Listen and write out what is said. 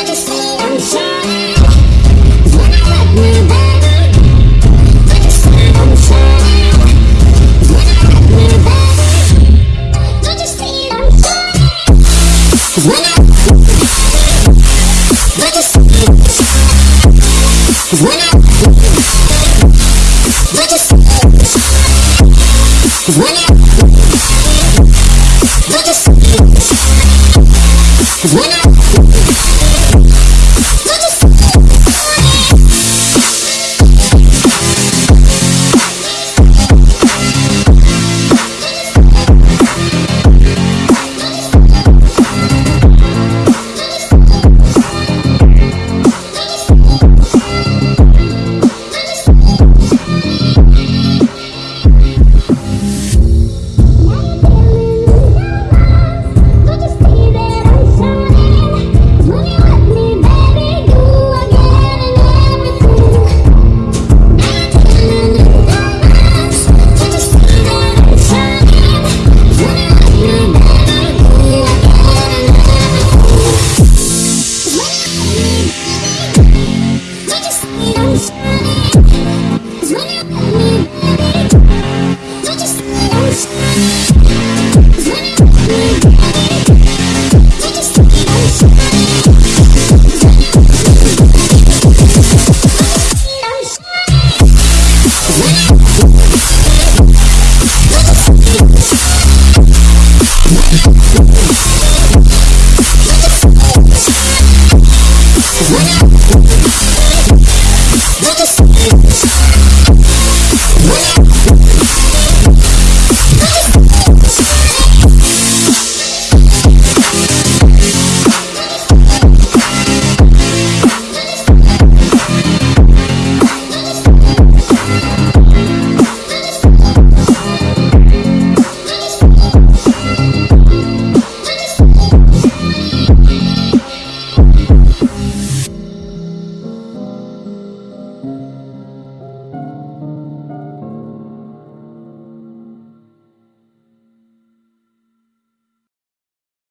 such a sweet, I'm sorry. Música